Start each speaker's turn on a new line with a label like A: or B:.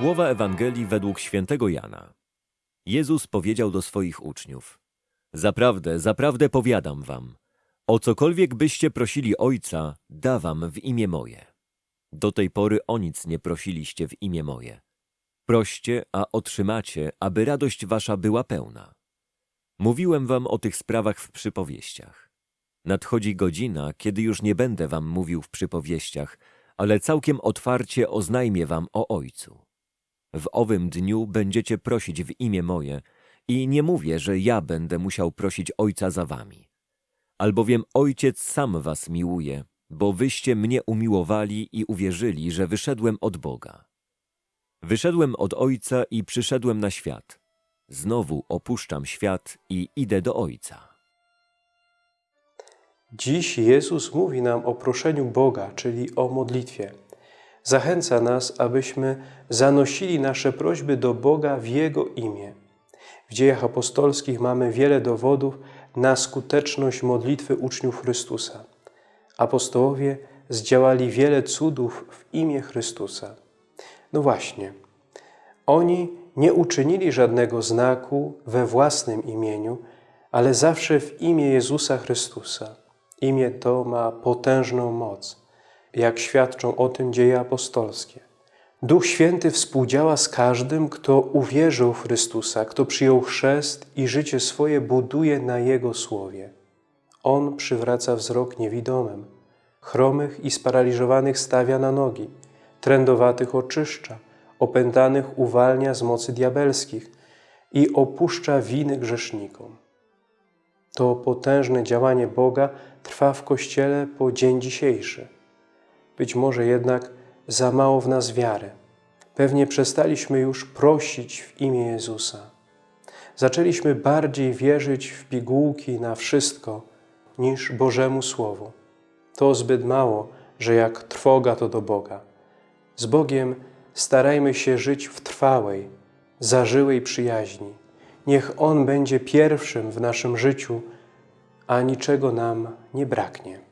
A: Słowa Ewangelii według świętego Jana. Jezus powiedział do swoich uczniów: Zaprawdę, zaprawdę powiadam wam, o cokolwiek byście prosili Ojca, da wam w imię moje. Do tej pory o nic nie prosiliście w imię moje. Proście, a otrzymacie, aby radość wasza była pełna. Mówiłem wam o tych sprawach w przypowieściach. Nadchodzi godzina, kiedy już nie będę wam mówił w przypowieściach, ale całkiem otwarcie oznajmię wam o Ojcu. W owym dniu będziecie prosić w imię moje i nie mówię, że ja będę musiał prosić Ojca za wami. Albowiem Ojciec sam was miłuje, bo wyście mnie umiłowali i uwierzyli, że wyszedłem od Boga. Wyszedłem od Ojca i przyszedłem na świat. Znowu opuszczam świat i idę do Ojca.
B: Dziś Jezus mówi nam o proszeniu Boga, czyli o modlitwie. Zachęca nas, abyśmy zanosili nasze prośby do Boga w Jego imię. W dziejach apostolskich mamy wiele dowodów na skuteczność modlitwy uczniów Chrystusa. Apostołowie zdziałali wiele cudów w imię Chrystusa. No właśnie, oni nie uczynili żadnego znaku we własnym imieniu, ale zawsze w imię Jezusa Chrystusa. Imię to ma potężną moc, jak świadczą o tym dzieje apostolskie. Duch Święty współdziała z każdym, kto uwierzył w Chrystusa, kto przyjął chrzest i życie swoje buduje na Jego Słowie. On przywraca wzrok niewidomym, chromych i sparaliżowanych stawia na nogi, trędowatych oczyszcza, opętanych uwalnia z mocy diabelskich i opuszcza winy grzesznikom. To potężne działanie Boga trwa w Kościele po dzień dzisiejszy. Być może jednak za mało w nas wiary. Pewnie przestaliśmy już prosić w imię Jezusa. Zaczęliśmy bardziej wierzyć w pigułki na wszystko niż Bożemu Słowu. To zbyt mało, że jak trwoga to do Boga. Z Bogiem starajmy się żyć w trwałej, zażyłej przyjaźni. Niech On będzie pierwszym w naszym życiu, a niczego nam nie braknie.